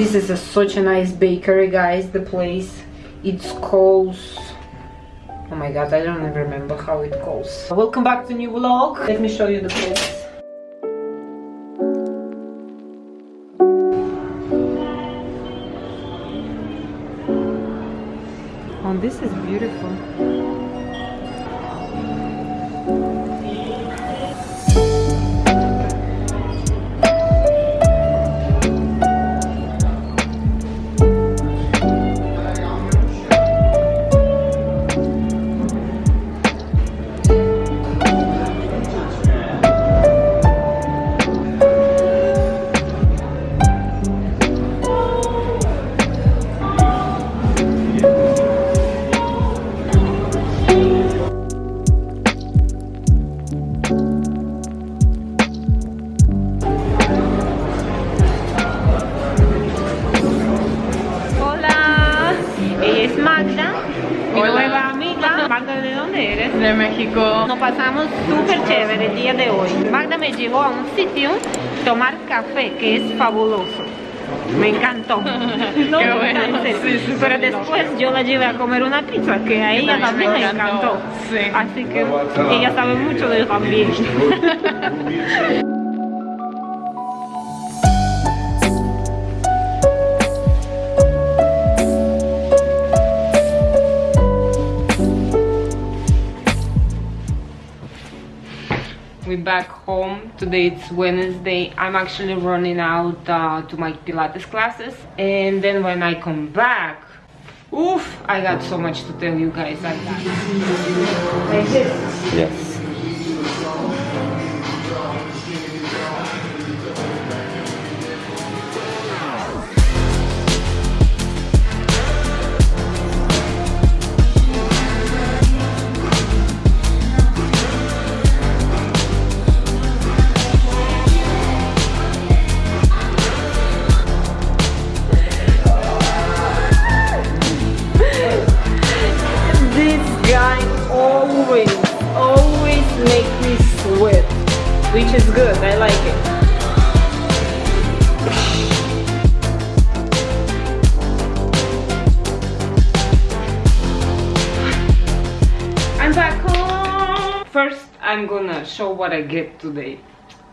This is a, such a nice bakery, guys. The place. It's called... Oh my god, I don't even remember how it calls. Welcome back to new vlog. Let me show you the place. Oh, this is beautiful. Nos pasamos súper chévere el día de hoy. Magda me llevó a un sitio tomar café que es fabuloso. Me encantó. No, Pero después yo la llevé a comer una pizza que a ella también le encantó. Así que ella sabe mucho de también. back home. Today it's wednesday. I'm actually running out uh, to my pilates classes. And then when i come back oof i got so much to tell you guys. Like that yes show what I get today.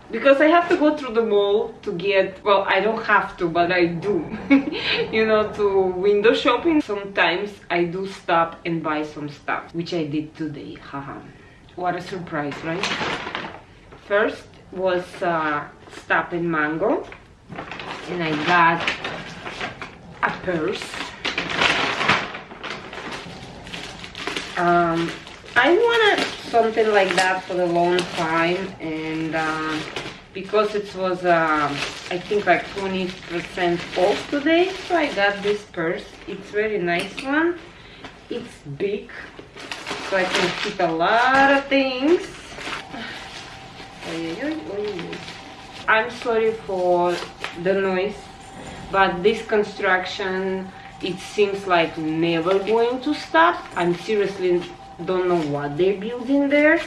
Because I have to go through the mall to get, well, I don't have to, but I do. you know, to window shopping. Sometimes I do stop and buy some stuff, which I did today. Haha. what a surprise, right? first was uh, Stop and Mango and I got a purse um, I wanted something like that for a long time and uh, because it was uh, I think like 20% off today so I got this purse. It's very nice one. It's big so I can keep a lot of things. I'm sorry for the noise, but this construction, it seems like never going to stop. I'm seriously don't know what they're building there,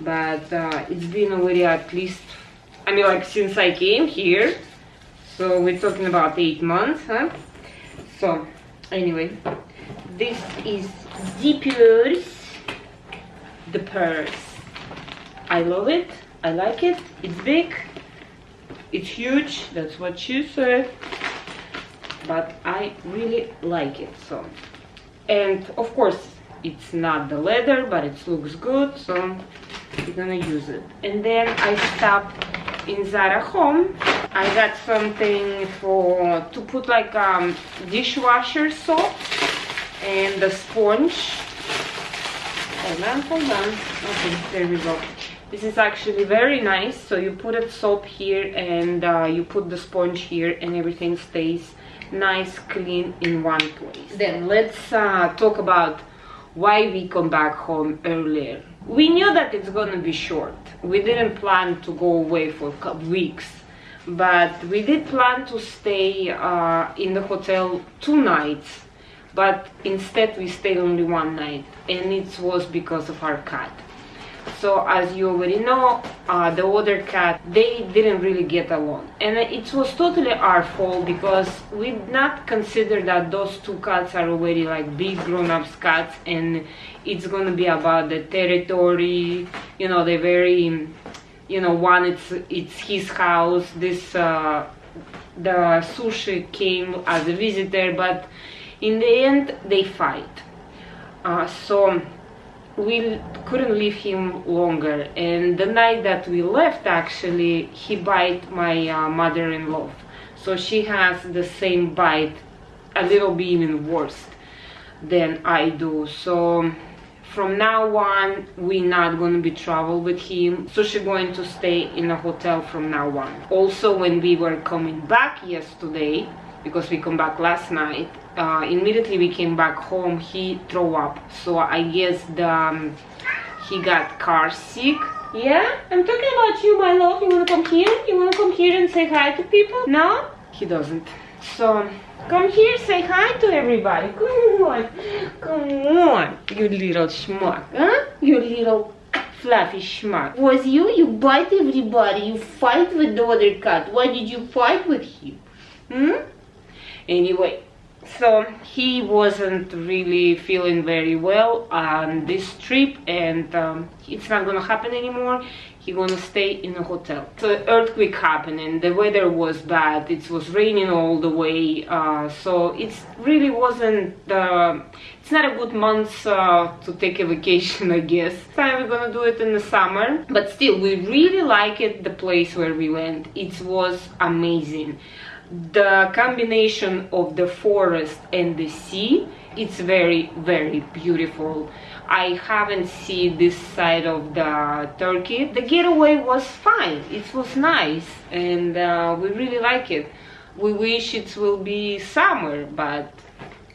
but uh, it's been already at least, I mean like since I came here, so we're talking about eight months, huh? So, anyway, this is Zipper's, the purse. I love it. I like it. It's big. It's huge. That's what she said. But I really like it. So, and of course, it's not the leather, but it looks good. So we're gonna use it. And then I stopped in Zara Home. I got something for to put like um, dishwasher soap and the sponge. Hold on, hold on. Okay, there we go this is actually very nice so you put a soap here and uh, you put the sponge here and everything stays nice clean in one place then let's uh, talk about why we come back home earlier. We knew that it's gonna be short. We didn't plan to go away for weeks but we did plan to stay uh, in the hotel two nights but instead we stayed only one night and it was because of our cat so as you already know uh, the other cat they didn't really get along. And it was totally our fault because we did not consider that those two cats are already like big grown-ups cats and it's gonna be about the territory you know they're very you know one it's it's his house this uh, the sushi came as a visitor but in the end they fight. Uh, so we couldn't leave him longer. And the night that we left actually he bite my uh, mother-in-law. So she has the same bite a little bit even worse than I do. So from now on we're not going to be travel with him. So she's going to stay in a hotel from now on. Also when we were coming back yesterday because we come back last night uh, immediately we came back home he threw up. So i guess the um, he got car sick. Yeah? I'm talking about you my love. You want to come here? You want to come here and say hi to people? No? He doesn't. So come here say hi to everybody. Come on. Come on. You little schmuck huh? You little fluffy schmuck. Was you? You bite everybody. You fight with the other cat. Why did you fight with him? Hmm? Anyway so he wasn't really feeling very well on this trip and um, it's not gonna happen anymore. He's gonna stay in a hotel. So earthquake happened and the weather was bad. It was raining all the way uh, so it really wasn't uh, it's not a good month uh, to take a vacation i guess. Time we're gonna do it in the summer but still we really like it the place where we went. It was amazing the combination of the forest and the sea it's very very beautiful. I haven't seen this side of the turkey. The getaway was fine. It was nice and uh, we really like it. We wish it will be summer but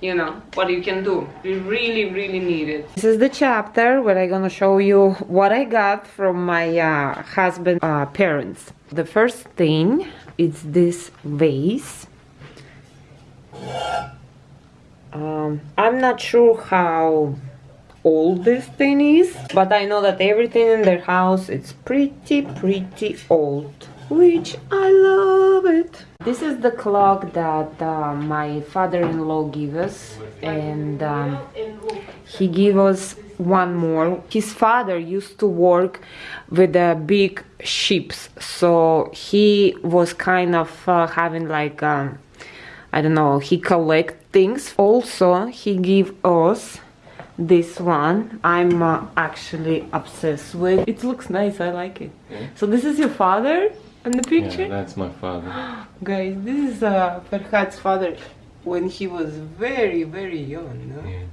you know what you can do. We really really need it. This is the chapter where i'm gonna show you what i got from my uh, husband uh, parents. The first thing is this vase. Um, i'm not sure how old this thing is but i know that everything in their house it's pretty pretty old which i love it. This is the clock that uh, my father-in-law gave us and um, he gave us one more. His father used to work with the big ships so he was kind of uh, having like um, i don't know he collect things. Also he gave us this one i'm uh, actually obsessed with. It looks nice i like it. Yeah. so this is your father in the picture Yeah, that's my father. guys this is uh, Farhad's father when he was very very young no? Yeah.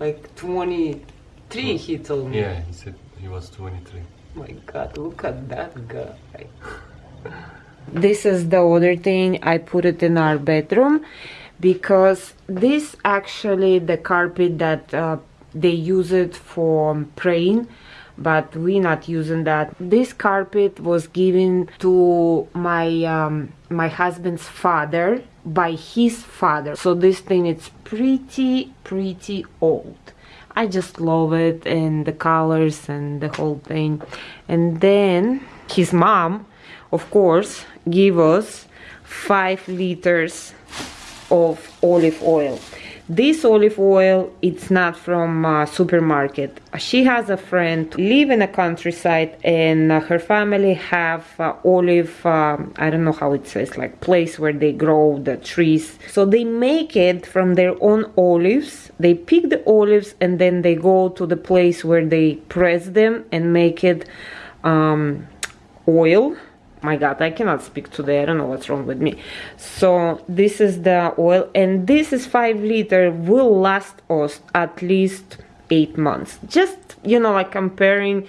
like 23 he told me Yeah, he said he was 23. my god look at that guy this is the other thing i put it in our bedroom because this actually the carpet that uh, they use it for praying but we're not using that this carpet was given to my um, my husband's father by his father so this thing is pretty pretty old I just love it and the colors and the whole thing. And then his mom, of course, gave us five liters of olive oil. This olive oil, it's not from uh, supermarket. She has a friend live in a countryside and uh, her family have uh, olive, um, I don't know how it says, like place where they grow the trees. So they make it from their own olives. They pick the olives and then they go to the place where they press them and make it um, oil my god i cannot speak today. I don't know what's wrong with me. So this is the oil and this is five liter will last us at least eight months. Just you know like comparing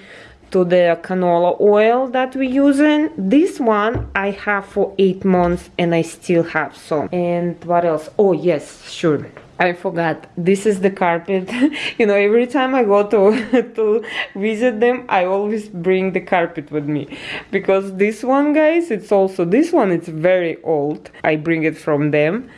to the canola oil that we're using this one i have for eight months and i still have some and what else oh yes sure I forgot. This is the carpet. you know, every time I go to to visit them, I always bring the carpet with me because this one, guys, it's also this one. It's very old. I bring it from them,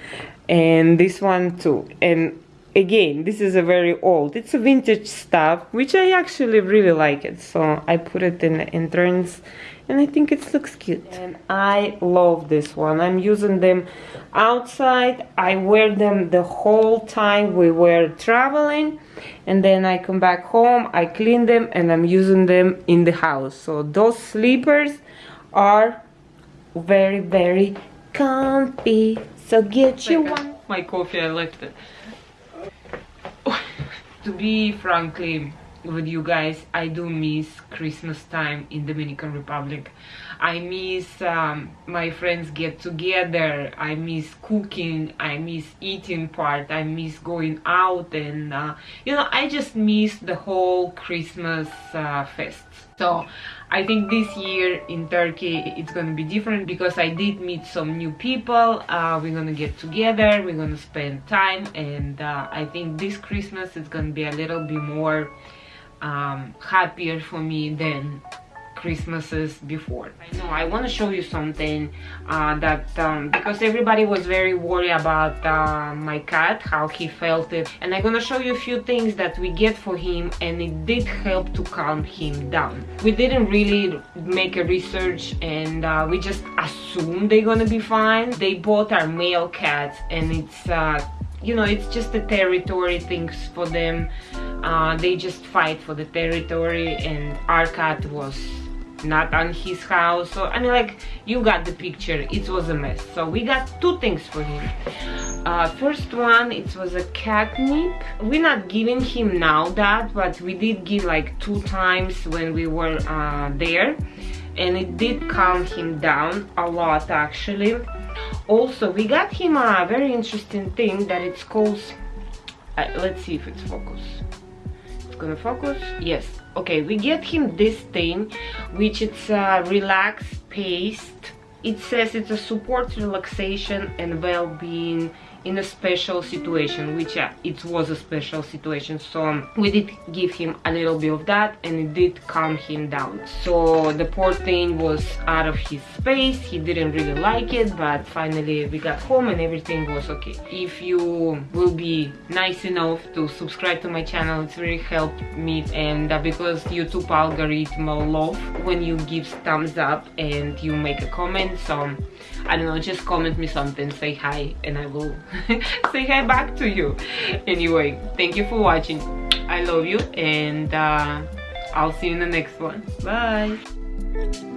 and this one too. And again this is a very old it's a vintage stuff which i actually really like it so i put it in the entrance and i think it looks cute. And i love this one. I'm using them outside. I wear them the whole time we were traveling and then i come back home i clean them and i'm using them in the house. So those slippers are very very comfy. So get you one. my coffee i left it to be frankly with you guys i do miss christmas time in dominican republic. I miss um, my friends get together. I miss cooking. I miss eating part. I miss going out and uh, you know i just miss the whole christmas uh, fest. So I think this year in Turkey it's gonna be different because I did meet some new people. Uh, we're gonna get together, we're gonna spend time, and uh, I think this Christmas is gonna be a little bit more um, happier for me than Christmases before. I know I want to show you something uh, that um, because everybody was very worried about uh, my cat, how he felt it, and I'm gonna show you a few things that we get for him, and it did help to calm him down. We didn't really make a research, and uh, we just assumed they're gonna be fine. They both are male cats, and it's uh, you know it's just the territory things for them. Uh, they just fight for the territory, and our cat was not on his house. So i mean like you got the picture. It was a mess. So we got two things for him. Uh, first one it was a catnip we're not giving him now that but we did give like two times when we were uh, there. And it did calm him down a lot actually. Also we got him a very interesting thing that it's called uh, let's see if it's focused gonna focus yes. Okay we get him this thing which it's a relaxed paste. It says it's a support relaxation and well-being in a special situation which uh, it was a special situation so we did give him a little bit of that and it did calm him down. So the poor thing was out of his space he didn't really like it but finally we got home and everything was okay. If you will be nice enough to subscribe to my channel it's really helped me and uh, because youtube algorithm love when you give thumbs up and you make a comment so I don't know, just comment me something, say hi, and I will say hi back to you. Anyway, thank you for watching. I love you, and uh, I'll see you in the next one. Bye.